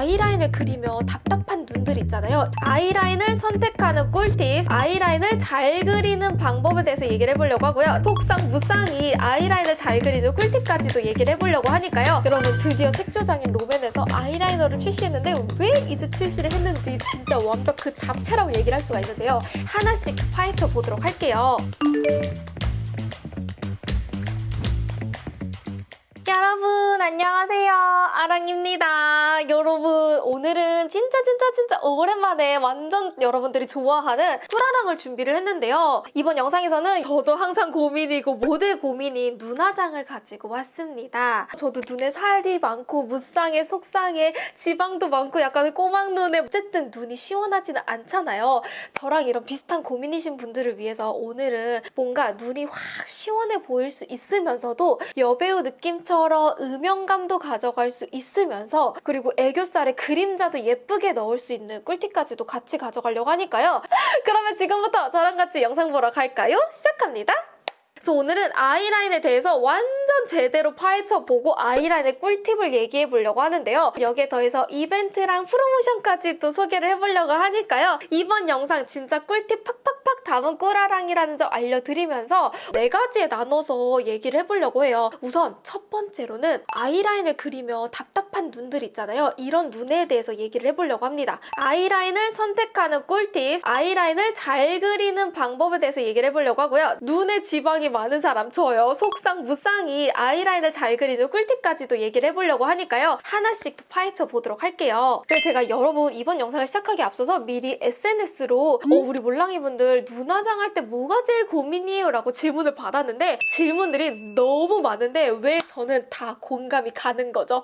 아이라인을 그리며 답답한 눈들 있잖아요. 아이라인을 선택하는 꿀팁, 아이라인을 잘 그리는 방법에 대해서 얘기를 해보려고 하고요. 속상 무쌍이 아이라인을 잘 그리는 꿀팁까지도 얘기를 해보려고 하니까요. 여러분 드디어 색조장인 롬앤에서 아이라이너를 출시했는데 왜 이제 출시를 했는지 진짜 완벽 그 잡채라고 얘기를 할 수가 있는데요. 하나씩 파헤쳐 보도록 할게요. 여러분 안녕하세요 아랑입니다 여러분 진짜 진짜 진짜. 오랜만에 완전 여러분들이 좋아하는 꿀아랑을 준비를 했는데요. 이번 영상에서는 저도 항상 고민이고 모두의 고민인 눈화장을 가지고 왔습니다. 저도 눈에 살이 많고 무쌍해 속상해 지방도 많고 약간 꼬막 눈에 어쨌든 눈이 시원하지는 않잖아요. 저랑 이런 비슷한 고민이신 분들을 위해서 오늘은 뭔가 눈이 확 시원해 보일 수 있으면서도 여배우 느낌처럼 음영감도 가져갈 수 있으면서 그리고 애교살에 그림자도 예쁘게 넣을 수 있는 꿀팁까지도 같이 가져가려고 하니까요. 그러면 지금부터 저랑 같이 영상 보러 갈까요? 시작합니다. 그래서 오늘은 아이라인에 대해서 완전 제대로 파헤쳐보고 아이라인의 꿀팁을 얘기해 보려고 하는데요. 여기에 더해서 이벤트랑 프로모션까지 또 소개를 해보려고 하니까요. 이번 영상 진짜 꿀팁 팍팍팍 담은 꿀아랑이라는 점 알려드리면서 네 가지에 나눠서 얘기를 해보려고 해요. 우선 첫 번째로는 아이라인을 그리며 답답한 눈들 있잖아요. 이런 눈에 대해서 얘기를 해보려고 합니다. 아이라인을 선택하는 꿀팁, 아이라인을 잘 그리는 방법에 대해서 얘기를 해보려고 하고요. 눈에 지방이 많은 사람 저요. 속상 무쌍이 아이라인을 잘 그리는 꿀팁까지도 얘기를 해보려고 하니까요. 하나씩 파헤쳐 보도록 할게요. 근데 제가 여러분 이번 영상을 시작하기 앞서서 미리 SNS로 어, 우리 몰랑이분들 눈화장 할 때 뭐가 제일 고민이에요? 라고 질문을 받았는데 질문들이 너무 많은데 왜 저는 다 공감이 가는 거죠?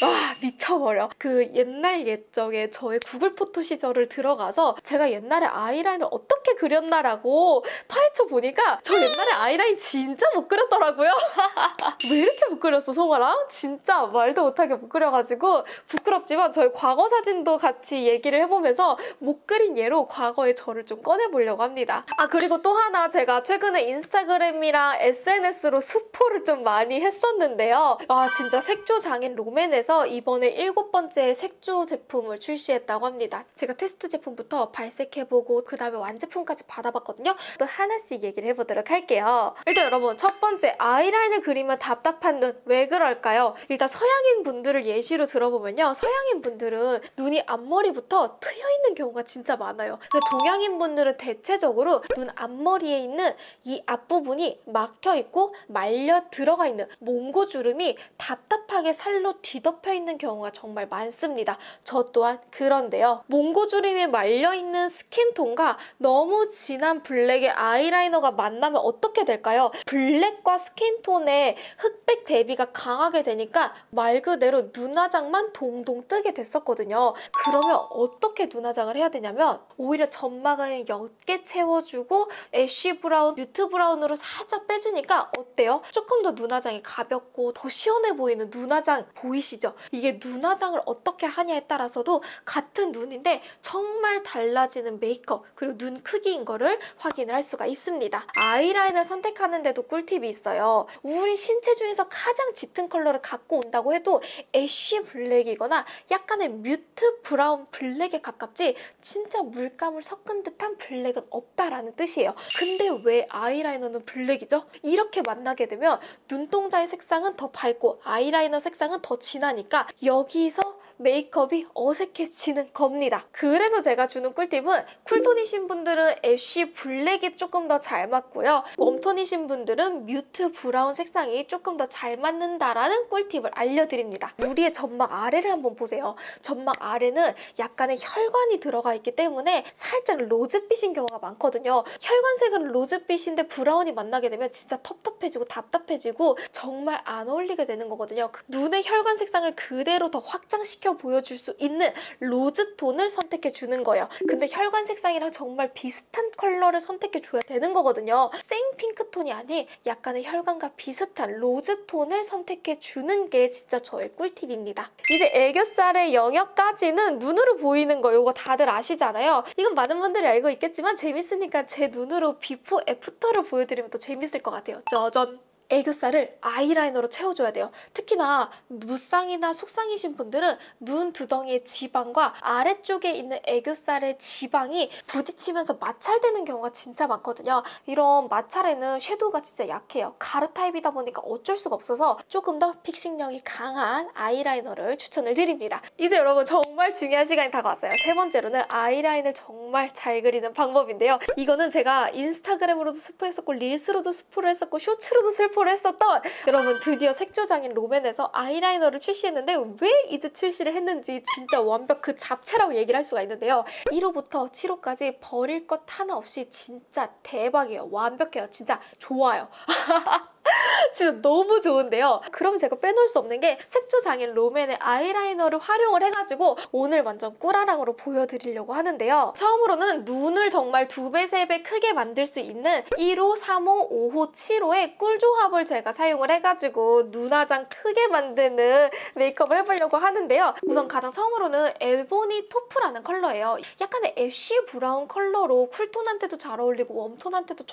와 미쳐버려. 그 옛날 옛적에 저의 구글 포토 시절을 들어가서 제가 옛날에 아이라인을 어떻게 그렸나라고 파헤쳐 보니까 저 옛날에 아이라인 진짜 못 그렸더라고요. 왜 이렇게 못 그렸어, 송아랑? 진짜 말도 못하게 못 그려가지고 부끄럽지만 저희 과거 사진도 같이 얘기를 해보면서 못 그린 예로 과거의 저를 좀 꺼내보려고 합니다. 아 그리고 또 하나 제가 최근에 인스타그램이랑 SNS로 스포를 좀 많이 했었는데요. 아 진짜 색조 장인 롬앤에서 이번에 일곱 번째 색조 제품을 출시했다고 합니다. 제가 테스트 제품부터 발색해보고 그 다음에 완제품까지 받아봤거든요. 또 하나씩 얘기를 해보도록 할게요. 일단 여러분 첫 번째 아이라인을 그리면 답답한 눈 왜 그럴까요? 일단 서양인 분들을 예시로 들어보면요. 서양인 분들은 눈이 앞머리부터 트여있는 경우가 진짜 많아요. 근데 동양인 분들은 대체적으로 눈 앞머리에 있는 이 앞부분이 막혀있고 말려 들어가 있는 몽고주름이 답답하게 살로 뒤덮여 있는 경우가 정말 많습니다. 저 또한 그런데요. 몽고주름이 말려있는 skin tone과 너무 진한 블랙의 아이라이너가 만나면 어떻게 될까요? 블랙과 skin tone의 흑백 대비가 강하게 되니까 말 그대로 눈화장만 동동 뜨게 됐었거든요. 그러면 어떻게 눈화장을 해야 되냐면 오히려 점막을 옅게 채워주고 ash brown, mute brown으로 살짝 빼주니까 어때요? 조금 더 눈화장이 가볍고 더 시원해 보이는 눈화장 보이시죠? 이게 눈화장을 어떻게 하냐에 따라서도 같은 눈인데 정말 달라지는 메이크업 그리고 눈 크기인 거를 확인을 할 수가 있습니다. 아이라인을 선택 하는데도 꿀팁이 있어요. 우리 신체 중에서 가장 짙은 컬러를 갖고 온다고 해도 ash black이거나 약간의 mute brown black에 가깝지 진짜 물감을 섞은 듯한 블랙은 없다라는 뜻이에요. 근데 왜 아이라이너는 블랙이죠? 이렇게 만나게 되면 눈동자의 색상은 더 밝고 아이라이너 색상은 더 진하니까 여기서 메이크업이 어색해지는 겁니다. 그래서 제가 주는 꿀팁은 cool tone이신 분들은 ash black이 조금 더 잘 맞고요. warm tone이신 분들은 mute brown 색상이 조금 더 잘 맞는다라는 꿀팁을 알려드립니다. 우리의 점막 아래를 한번 보세요. 점막 아래는 약간의 혈관이 들어가 있기 때문에 살짝 rose빛인 경우가 많거든요. 혈관색은 rose빛인데 브라운이 만나게 되면 진짜 텁텁해지고 답답해지고 정말 안 어울리게 되는 거거든요. 그 눈의 혈관 색상을 그대로 더 확장시켜 보여줄 수 있는 rose tone을 선택해 주는 거예요. 근데 혈관 색상이랑 정말 비슷한 컬러를 선택해 줘야 되는 거거든요. 생 pink tone이 아닌 약간의 혈관과 비슷한 rose tone을 선택해 주는 게 진짜 저의 꿀팁입니다. 이제 애교살의 영역까지는 눈으로 보이는 거 이거 다들 아시잖아요. 이건 많은 분들이 알고 있겠지만 재밌으니까 제 눈으로 before after를 보여드리면 더 재밌을 것 같아요. 짜잔! 애교살을 아이라이너로 채워줘야 돼요. 특히나 무쌍이나 속쌍이신 분들은 눈 두덩이의 지방과 아래쪽에 있는 애교살의 지방이 부딪히면서 마찰되는 경우가 진짜 많거든요. 이런 마찰에는 섀도우가 진짜 약해요. 가루 타입이다 보니까 어쩔 수가 없어서 조금 더 픽싱력이 강한 아이라이너를 추천을 드립니다. 이제 여러분 정말 중요한 시간이 다가왔어요. 세 번째로는 아이라인을 정말 잘 그리는 방법인데요. 이거는 제가 인스타그램으로도 스포했었고 릴스로도 스포를 했었고 쇼츠로도 스포를 했었던 여러분 드디어 색조장인 롬앤에서 아이라이너를 출시했는데 왜 이제 출시를 했는지 진짜 완벽 그 잡채라고 얘기를 할 수가 있는데요. 1호부터 7호까지 버릴 것 하나 없이 진짜 대박이에요. 완벽해요. 진짜 좋아요. 진짜 너무 좋은데요. 그럼 제가 빼놓을 수 없는 게 색조 장인 롬앤의 아이라이너를 활용을 해가지고 오늘 완전 꿀아랑으로 보여드리려고 하는데요. 처음으로는 눈을 정말 두 배, 세 배 크게 만들 수 있는 1호, 3호, 5호, 7호의 꿀 조합을 제가 사용을 해가지고 눈화장 크게 만드는 메이크업을 해보려고 하는데요. 우선 가장 처음으로는 Ebony Taupe라는 컬러예요. 약간의 ash brown 컬러로 cool tone한테도 잘 어울리고 warm tone한테도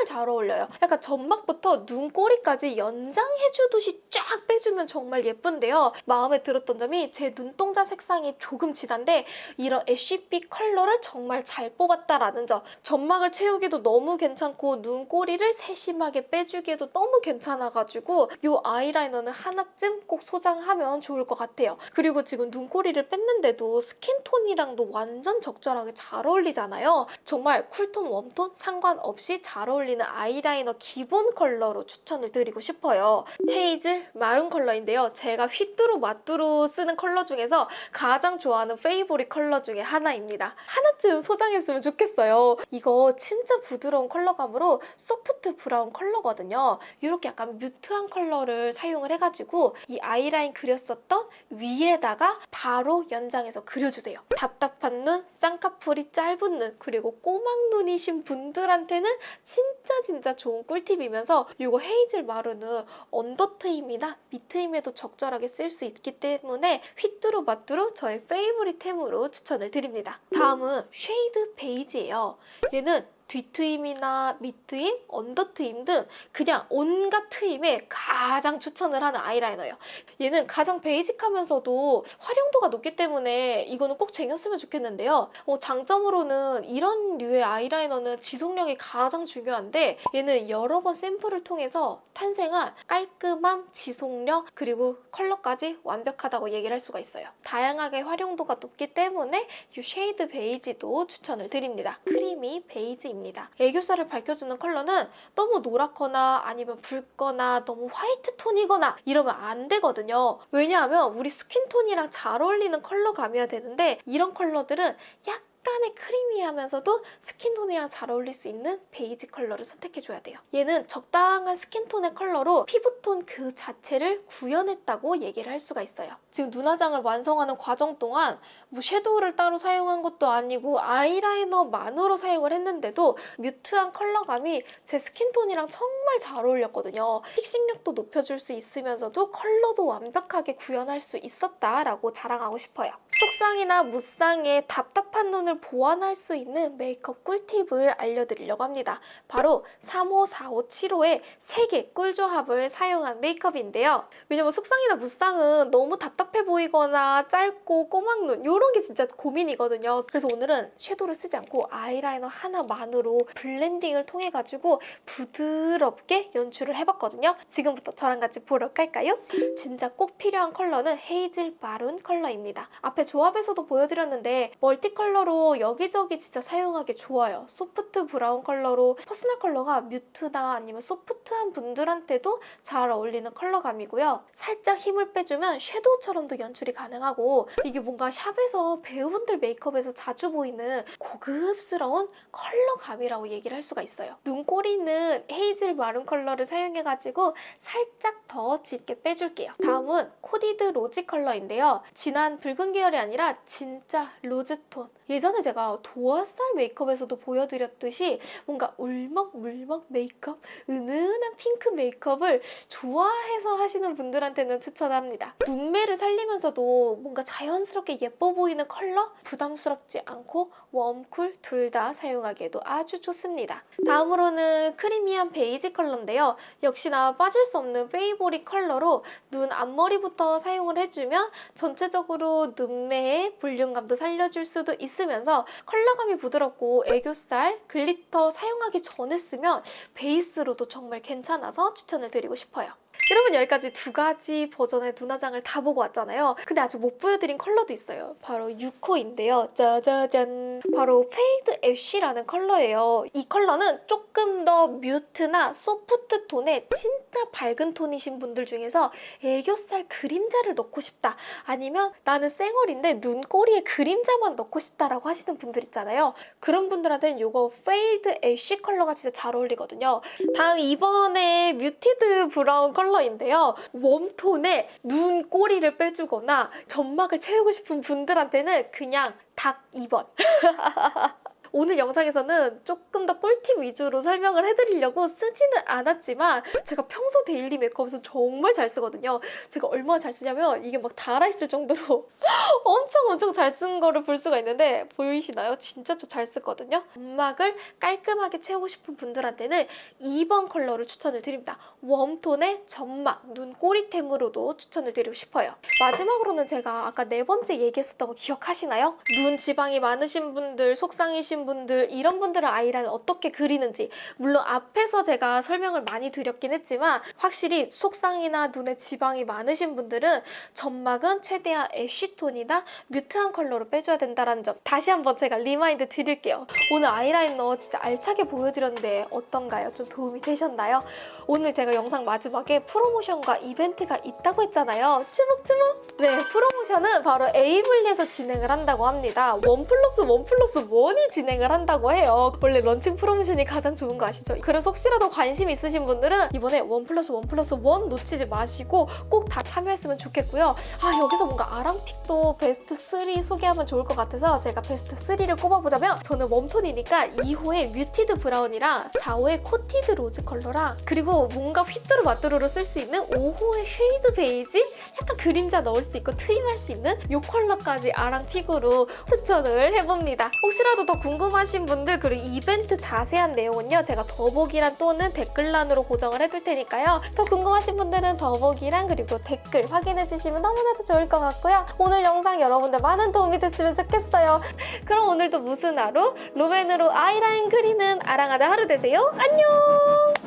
정말 잘 어울려요. 약간 점막부터 눈꼬리까지 연장해주듯이 쫙 빼주면 정말 예쁜데요. 마음에 들었던 점이 제 눈동자 색상이 조금 진한데 이런 ash빛 컬러를 정말 잘 뽑았다라는 점. 점막을 채우기도 너무 괜찮고 눈꼬리를 세심하게 빼주기에도 너무 괜찮아가지고 이 아이라이너는 하나쯤 꼭 소장하면 좋을 것 같아요. 그리고 지금 눈꼬리를 뺐는데도 skin tone이랑도 완전 적절하게 잘 어울리잖아요. 정말 cool tone, warm tone 상관없이 잘 어울리는 아이라이너 기본 컬러로 추천을 드리고 싶어요. Hazel Maroon 컬러인데요. 제가 휘뚜루 마뚜루 쓰는 컬러 중에서 가장 좋아하는 favorite 컬러 중에 하나입니다. 하나쯤 소장했으면 좋겠어요. 이거 진짜 부드러운 컬러감으로 soft brown 컬러거든요. 이렇게 약간 mute한 컬러를 사용을 해가지고 이 아이라인 그렸었던 위에다가 바로 연장해서 그려주세요. 답답한 눈, 쌍꺼풀이 짧은 눈, 그리고 꼬막 눈이신 분들한테는 진짜 진짜 좋은 꿀팁이면서 이거 Hazel Maroon은 under 트임이나 밑 트임에도 적절하게 쓸 수 있기 때문에 휘뚜루 마뚜루 저의 favorite템으로 추천을 드립니다. 다음은 Shade Beige예요. 얘는 뒤트임이나 밑트임, under트임 등 그냥 온갖 트임에 가장 추천을 하는 아이라이너예요. 얘는 가장 basic하면서도 활용도가 높기 때문에 이거는 꼭 쟁였으면 좋겠는데요. 어, 장점으로는 이런 류의 아이라이너는 지속력이 가장 중요한데 얘는 여러 번 샘플을 통해서 탄생한 깔끔함, 지속력, 그리고 컬러까지 완벽하다고 얘기를 할 수가 있어요. 다양하게 활용도가 높기 때문에 이 Shade Beige도 추천을 드립니다. Creamy Beige입니다. 입니다. 애교살을 밝혀주는 컬러는 너무 노랗거나 아니면 붉거나 너무 white tone이거나 이러면 안 되거든요. 왜냐하면 우리 skin tone이랑 잘 어울리는 컬러감이어야 되는데 이런 컬러들은 약 약간의 creamy하면서도 skin tone이랑 잘 어울릴 수 있는 베이지 컬러를 선택해줘야 돼요. 얘는 적당한 skin tone의 컬러로 피부톤 그 자체를 구현했다고 얘기를 할 수가 있어요. 지금 눈화장을 완성하는 과정 동안 뭐 섀도우를 따로 사용한 것도 아니고 아이라이너만으로 사용을 했는데도 mute한 컬러감이 제 skin tone이랑 정말 잘 어울렸거든요. fixing력도 높여줄 수 있으면서도 컬러도 완벽하게 구현할 수 있었다라고 자랑하고 싶어요. 속쌍이나 무쌍의 답답한 눈을 수분을 보완할 수 있는 메이크업 꿀팁을 알려드리려고 합니다. 바로 3호, 4호, 7호의 3개 꿀조합을 사용한 메이크업인데요. 왜냐면 속쌍이나 무쌍은 너무 답답해 보이거나 짧고 꼬막눈 이런 게 진짜 고민이거든요. 그래서 오늘은 섀도우를 쓰지 않고 아이라이너 하나만으로 blending을 통해 가지고 부드럽게 연출을 해봤거든요. 지금부터 저랑 같이 보러 갈까요? 진짜 꼭 필요한 컬러는 Hazel Maroon 컬러입니다. 앞에 조합에서도 보여드렸는데 multi color로 여기저기 진짜 사용하기 좋아요. soft brown 컬러로 personal color가 mute나 아니면 soft한 분들한테도 잘 어울리는 컬러감이고요. 살짝 힘을 빼주면 섀도우처럼도 연출이 가능하고 이게 뭔가 샵에서 배우분들 메이크업에서 자주 보이는 고급스러운 컬러감이라고 얘기를 할 수가 있어요. 눈꼬리는 Hazel Maroon 컬러를 사용해가지고 살짝 더 짙게 빼줄게요. 다음은 Coded Rosy 컬러인데요. 진한 붉은 계열이 아니라 진짜 rose tone 예전 에 제가 도화살 메이크업에서도 보여드렸듯이 뭔가 울먹울먹 메이크업, 은은한 핑크 메이크업을 좋아해서 하시는 분들한테는 추천합니다. 눈매를 살리면서도 뭔가 자연스럽게 예뻐 보이는 컬러? 부담스럽지 않고 warm cool 둘 다 사용하기에도 아주 좋습니다. 다음으로는 creamy한 베이지 컬러인데요. 역시나 빠질 수 없는 favorite 컬러로 눈 앞머리부터 사용을 해주면 전체적으로 눈매의 볼륨감도 살려줄 수도 있으면서 컬러감이 부드럽고 애교살, glitter 사용하기 전에 쓰면 베이스로도 정말 괜찮아서 추천을 드리고 싶어요. 여러분 여기까지 두 가지 버전의 눈화장을 다 보고 왔잖아요. 근데 아직 못 보여드린 컬러도 있어요. 바로 6호인데요. 짜자잔! 바로 fade ash라는 컬러예요. 이 컬러는 조금 더 mute나 소프트 톤의 진짜 밝은 톤이신 분들 중에서 애교살 그림자를 넣고 싶다. 아니면 나는 쌩얼인데 눈꼬리에 그림자만 넣고 싶다라고 하시는 분들 있잖아요. 그런 분들한테는 이거 fade ash 컬러가 진짜 잘 어울리거든요. 다음 이번에 muted brown 컬러 인데요. warm톤에 눈 꼬리를 빼주거나 점막을 채우고 싶은 분들한테는 그냥 딱 2번. 오늘 영상에서는 조금 더 꿀팁 위주로 설명을 해드리려고 쓰지는 않았지만 제가 평소 daily 메이크업에서 정말 잘 쓰거든요. 제가 얼마나 잘 쓰냐면 이게 막 달아있을 정도로 엄청 엄청 잘 쓴 거를 볼 수가 있는데 보이시나요? 진짜 저 잘 쓰거든요. 점막을 깔끔하게 채우고 싶은 분들한테는 2번 컬러를 추천을 드립니다. 웜톤의 점막, 눈 꼬리템으로도 추천을 드리고 싶어요. 마지막으로는 제가 아까 네 번째 얘기했었던 거 기억하시나요? 눈 지방이 많으신 분들, 속상이신 분들 이런 분들은 아이라인 어떻게 그리는지 물론 앞에서 제가 설명을 많이 드렸긴 했지만 확실히 속상이나 눈에 지방이 많으신 분들은 점막은 최대한 ash톤이나 mute한 컬러로 빼줘야 된다는 점 다시 한번 제가 remind 드릴게요. 오늘 아이라이너 진짜 알차게 보여드렸는데 어떤가요? 좀 도움이 되셨나요? 오늘 제가 영상 마지막에 프로모션과 이벤트가 있다고 했잖아요. 주목주목! 네, 프로모션은 바로 에이블리에서 진행을 한다고 합니다. one plus one plus one이 진행 을 한다고 해요. 원래 런칭 프로모션이 가장 좋은 거 아시죠? 그래서 혹시라도 관심 있으신 분들은 이번에 one plus one plus one 놓치지 마시고 꼭 다 참여했으면 좋겠고요. 아, 여기서 뭔가 아랑pick도 베스트 3 소개하면 좋을 것 같아서 제가 베스트 3를 꼽아보자면 저는 warm톤이니까 2호의 muted brown이랑 4호의 coated rose 컬러랑 그리고 뭔가 휘뚜루 마뚜루로 쓸 수 있는 5호의 shade beige 약간 그림자 넣을 수 있고 트임할 수 있는 이 컬러까지 아랑pick으로 추천을 해봅니다. 혹시라도 더 궁금하신 분들 그리고 이벤트 자세한 내용은요 제가 더보기란 또는 댓글란으로 고정을 해둘 테니까요. 더 궁금하신 분들은 더보기란 그리고 댓글 확인해 주시면 너무나도 좋을 것 같고요. 오늘 영상 여러분들 많은 도움이 됐으면 좋겠어요. 그럼 오늘도 무슨 하루? 루벤으로 아이라인 그리는 아랑한 하루 되세요. 안녕